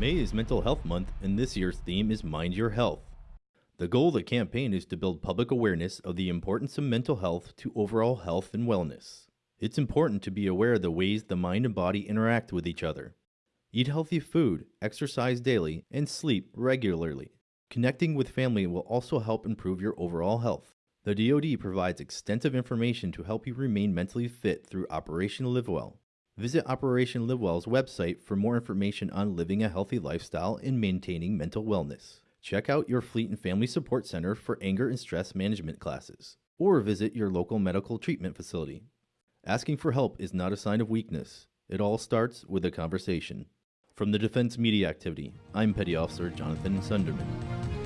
May is Mental Health Month, and this year's theme is Mind Your Health. The goal of the campaign is to build public awareness of the importance of mental health to overall health and wellness. It's important to be aware of the ways the mind and body interact with each other. Eat healthy food, exercise daily, and sleep regularly. Connecting with family will also help improve your overall health. The DoD provides extensive information to help you remain mentally fit through Operation LiveWell. Visit Operation LiveWell's website for more information on living a healthy lifestyle and maintaining mental wellness. Check out your Fleet and Family Support Center for anger and stress management classes, or visit your local medical treatment facility. Asking for help is not a sign of weakness. It all starts with a conversation. From the Defense Media Activity, I'm Petty Officer Jonathan Sunderman.